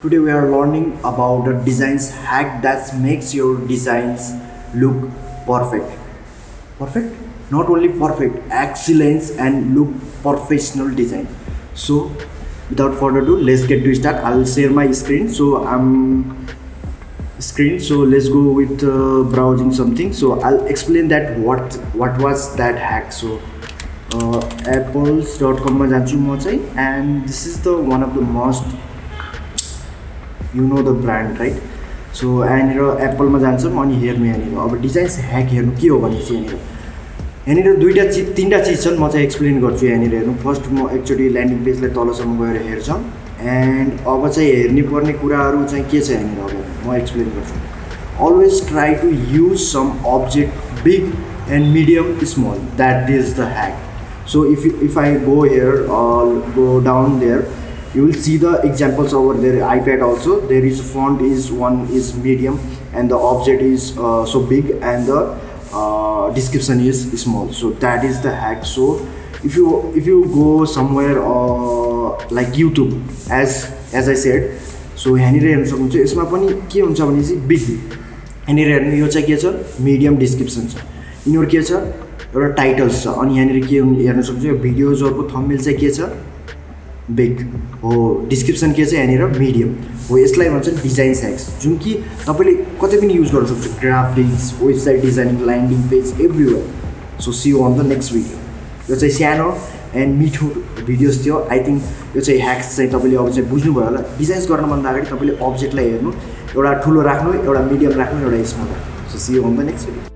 Today we are learning about a designs hack that makes your designs look perfect. Perfect? Not only perfect, excellence and look professional design. So without further ado, let's get to start. I will share my screen. So I'm screen. So let's go with uh, browsing something. So I'll explain that what what was that hack. So uh, apples.com and this is the one of the most you know the brand right so यहाँनिर एप्पलमा जान्छौँ अनि हेर्नु यहाँनिर अब designs hack हेर्नु के हो भने चाहिँ यहाँनिर यहाँनिर दुईवटा चिज तिनवटा चिज छन् म चाहिँ एक्सप्लेन गर्छु यहाँनिर हेर्नु। फर्स्ट म एकचोटि ल्यान्डिङ पेजलाई तलसम्म गएर हेर्छौँ। एन्ड अब चाहिँ हेर्ने पर्ने कुराहरू चाहिँ के छ यहाँनिर अब? म एक्सप्लेन गर्छु। Always try to use some object big and medium small that is the hack you, if I go here or go down there you will see the examples over there iPad also there is font is one is medium and the object is uh, so big and the uh, description is small so that is the hack so if you if you go somewhere uh, like YouTube as as I said so यहाँनिर हेर्नु सक्नुहुन्छ यसमा पनि के हुन्छ भने चाहिँ big यहाँनिर हेर्नु यो चाहिँ के छ मिडियम डिस्क्रिप्सन छ यिनीहरू के छ एउटा टाइटल्स छ अनि यहाँनिर के हेर्न सक्छ यो भिडियोजहरूको थम्मेल चाहिँ के छ बिग हो डिस्क्रिप्सन के छ यहाँनिर मिडियम हो यसलाई भन्छ डिजाइन स्याक्स जुन कि तपाईँले कतै पनि युज गर्न सक्छ। Graphics website designing landing page everywhere so see on the next video यो चाहिँ सानो एन्ड मिठो भिडियोज थियो। आई थिङ्क यो चाहिँ ह्याक्स चाहिँ तपाईँले अब चाहिँ बुझ्नुभयो होला। डिजाइन्स गर्नुभन्दा अगाडि तपाईँले अब्जेक्टलाई हेर्नु। एउटा ठुलो राख्नु एउटा मिडियम राख्नु एउटा स्मल राख्नु। So see on the next video